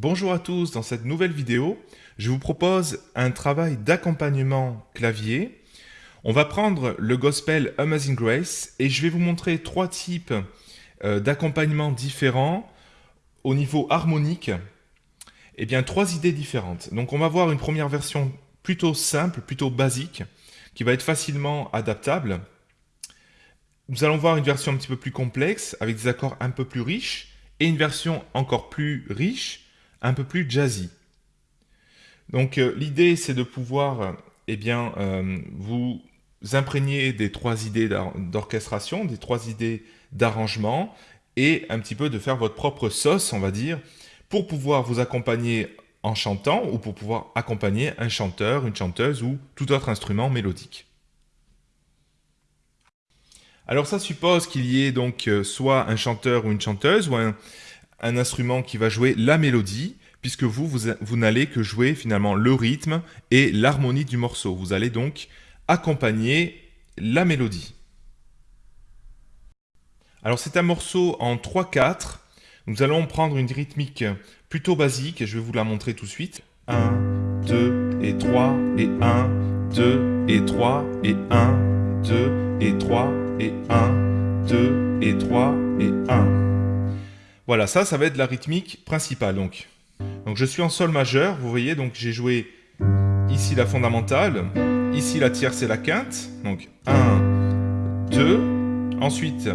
Bonjour à tous, dans cette nouvelle vidéo, je vous propose un travail d'accompagnement clavier. On va prendre le gospel Amazing Grace et je vais vous montrer trois types euh, d'accompagnement différents au niveau harmonique. Et eh bien, trois idées différentes. Donc on va voir une première version plutôt simple, plutôt basique, qui va être facilement adaptable. Nous allons voir une version un petit peu plus complexe, avec des accords un peu plus riches, et une version encore plus riche, un peu plus jazzy. Donc euh, l'idée c'est de pouvoir eh bien, euh, vous imprégner des trois idées d'orchestration, des trois idées d'arrangement et un petit peu de faire votre propre sauce, on va dire, pour pouvoir vous accompagner en chantant ou pour pouvoir accompagner un chanteur, une chanteuse ou tout autre instrument mélodique. Alors ça suppose qu'il y ait donc euh, soit un chanteur ou une chanteuse ou un, instrument qui va jouer la mélodie, puisque vous, vous, n'allez que jouer finalement le rythme et l'harmonie du morceau. Vous allez donc accompagner la mélodie. Alors c'est un morceau en 3-4. Nous allons prendre une rythmique plutôt basique, et je vais vous la montrer tout de suite. 1, 2 et 3 et 1, 2 et 3 et 1, 2 et 3 et 1, 2 et 3 et 1. Voilà, ça, ça va être la rythmique principale. Donc, donc je suis en sol majeur, vous voyez, donc j'ai joué ici la fondamentale, ici la tierce et la quinte. Donc 1, 2, ensuite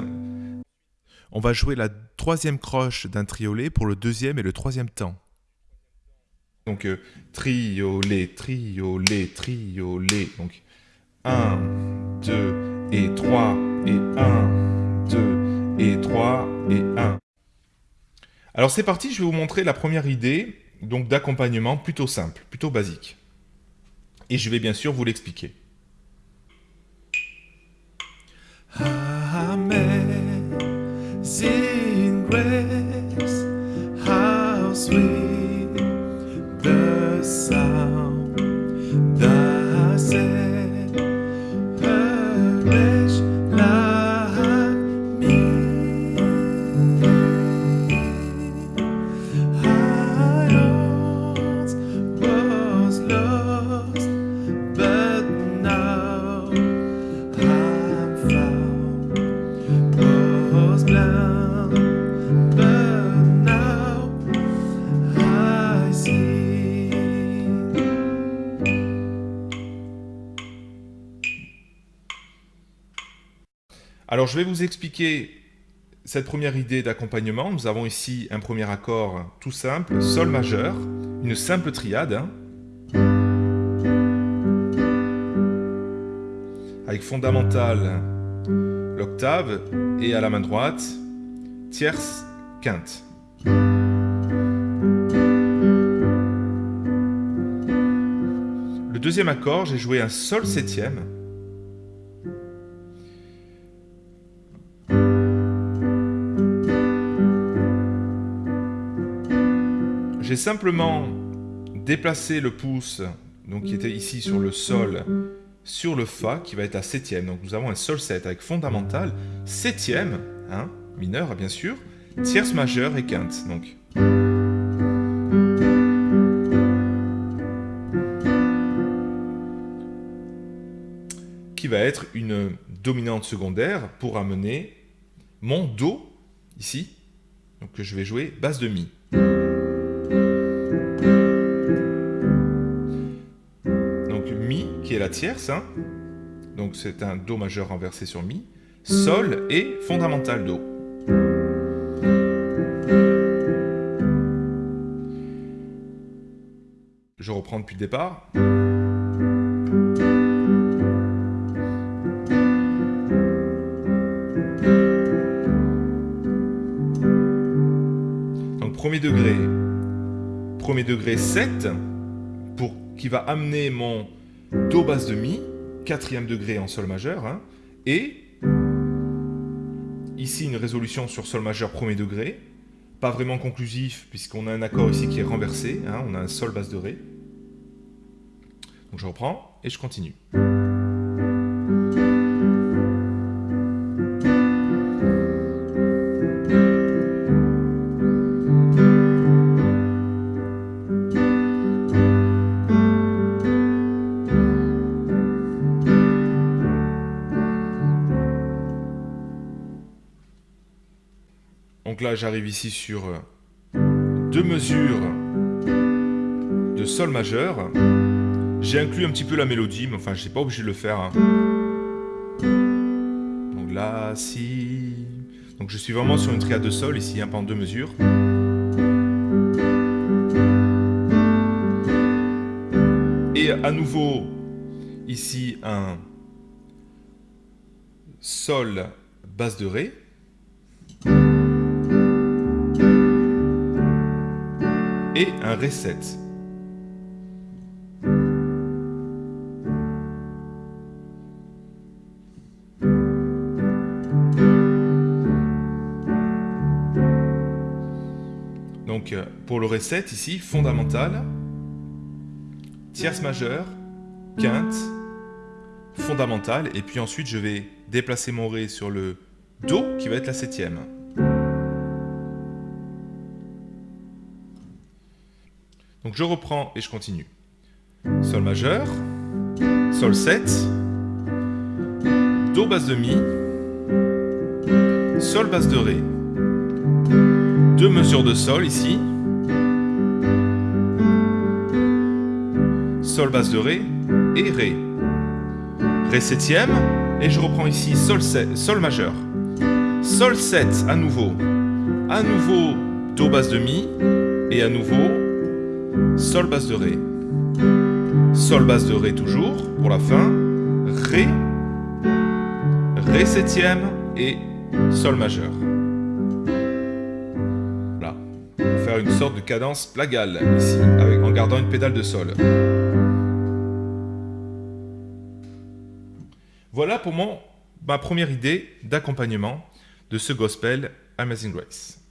on va jouer la troisième croche d'un triolet pour le deuxième et le troisième temps. Donc euh, triolet, triolet, triolet. Donc 1, 2 et 3 et 1, 2 et 3 et 1. Alors c'est parti, je vais vous montrer la première idée donc d'accompagnement plutôt simple, plutôt basique. Et je vais bien sûr vous l'expliquer. Alors je vais vous expliquer cette première idée d'accompagnement. Nous avons ici un premier accord tout simple, Sol majeur, une simple triade. Hein. avec fondamental, l'octave, et à la main droite, tierce, quinte. Le deuxième accord, j'ai joué un Sol septième, Simplement déplacé le pouce, donc qui était ici sur le sol, sur le Fa, qui va être à septième. Donc nous avons un Sol 7 avec fondamental, septième, hein, mineur bien sûr, tierce majeure et quinte. Donc. qui va être une dominante secondaire pour amener mon Do, ici, donc que je vais jouer basse de Mi. La tierce, hein. donc c'est un Do majeur renversé sur Mi, Sol et fondamental Do. Je reprends depuis le départ. Donc premier degré, premier degré 7, pour, qui va amener mon Do basse de Mi, quatrième degré en Sol majeur, hein, et ici une résolution sur Sol majeur premier degré, pas vraiment conclusif puisqu'on a un accord ici qui est renversé, hein, on a un Sol basse de Ré. Donc je reprends et je continue. Là, j'arrive ici sur deux mesures de Sol majeur. J'ai inclus un petit peu la mélodie, mais enfin, je n'ai pas obligé de le faire. Hein. Donc là, si... Donc je suis vraiment sur une triade de Sol ici, un hein, en deux mesures. Et à nouveau, ici, un Sol, basse de Ré. Un Ré 7. Donc euh, pour le Ré 7 ici, fondamental, tierce majeure, quinte, fondamentale, et puis ensuite je vais déplacer mon Ré sur le Do, qui va être la septième. Donc je reprends et je continue. Sol majeur, Sol 7, Do basse de Mi, Sol basse de Ré. Deux mesures de Sol ici, Sol basse de Ré et Ré. Ré septième, et je reprends ici Sol, 7, Sol majeur. Sol 7 à nouveau. À nouveau Do basse de Mi, et à nouveau Sol basse de Ré. Sol basse de Ré toujours, pour la fin. Ré, Ré septième et Sol majeur. Voilà. Pour faire une sorte de cadence plagale ici, en gardant une pédale de Sol. Voilà pour mon, ma première idée d'accompagnement de ce gospel Amazing Grace.